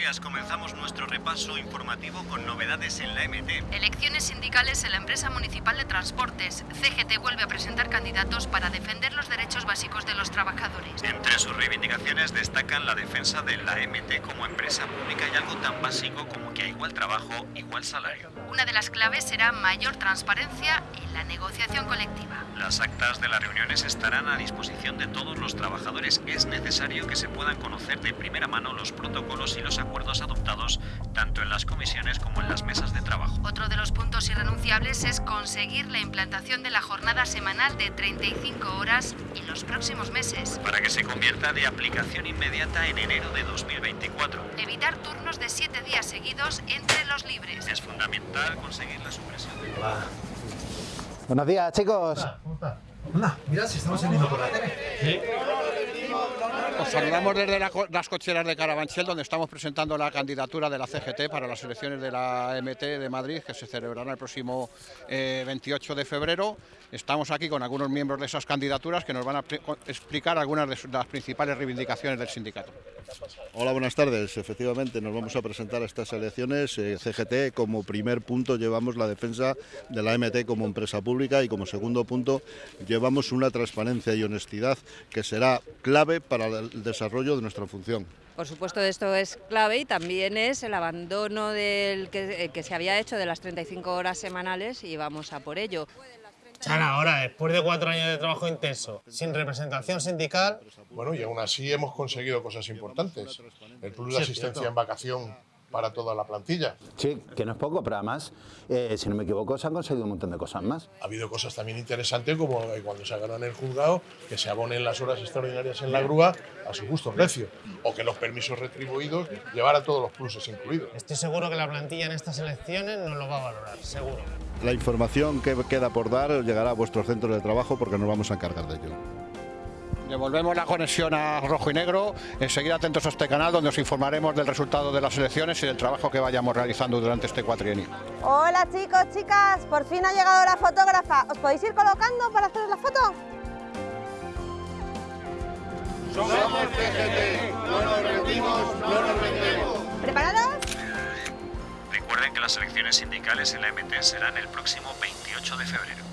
días. Comenzamos nuestro repaso informativo con novedades en la MT. Elecciones sindicales en la empresa municipal de transportes. CGT vuelve a presentar candidatos para defender los derechos básicos de los trabajadores. Sus reivindicaciones destacan la defensa de la MT como empresa pública y algo tan básico como que a igual trabajo, igual salario. Una de las claves será mayor transparencia en la negociación colectiva. Las actas de las reuniones estarán a disposición de todos los trabajadores. Es necesario que se puedan conocer de primera mano los protocolos y los acuerdos adoptados tanto en las comisiones como en las mesas de trabajo. Otro irrenunciables es conseguir la implantación de la jornada semanal de 35 horas en los próximos meses. Para que se convierta de aplicación inmediata en enero de 2024. Evitar turnos de 7 días seguidos entre los libres. Es fundamental conseguir la supresión de... Buenos días, chicos. ¿Cómo está? Anda, mira si estamos saliendo por la tele. Os saludamos desde las cocheras de Carabanchel, donde estamos presentando la candidatura de la CGT para las elecciones de la MT de Madrid, que se celebrarán el próximo eh, 28 de febrero. Estamos aquí con algunos miembros de esas candidaturas que nos van a explicar algunas de las principales reivindicaciones del sindicato. Hola, buenas tardes. Efectivamente, nos vamos a presentar a estas elecciones. Eh, CGT, como primer punto, llevamos la defensa de la MT como empresa pública y como segundo punto, llevamos una transparencia y honestidad que será clave para el desarrollo de nuestra función. Por supuesto, esto es clave y también es el abandono del que, eh, que se había hecho de las 35 horas semanales y vamos a por ello. Chara, ahora, después de cuatro años de trabajo intenso, sin representación sindical, Bueno, y aún así hemos conseguido cosas importantes. El plus de asistencia en vacación para toda la plantilla. Sí, que no es poco, pero además, eh, si no me equivoco, se han conseguido un montón de cosas más. Ha habido cosas también interesantes como eh, cuando se en el juzgado, que se abonen las horas extraordinarias en la grúa a su justo precio. O que los permisos retribuidos llevaran todos los pluses incluidos. estoy seguro que la plantilla en estas elecciones no lo va a valorar, seguro. La información que queda por dar llegará a vuestros centros de trabajo porque nos vamos a encargar de ello. Devolvemos la conexión a Rojo y Negro. Seguid atentos a este canal, donde os informaremos del resultado de las elecciones y del trabajo que vayamos realizando durante este cuatrienio. Hola chicos, chicas, por fin ha llegado la fotógrafa. ¿Os podéis ir colocando para hacer la foto? ¿Preparados? Recuerden que las elecciones sindicales en la MT serán el próximo 28 de febrero.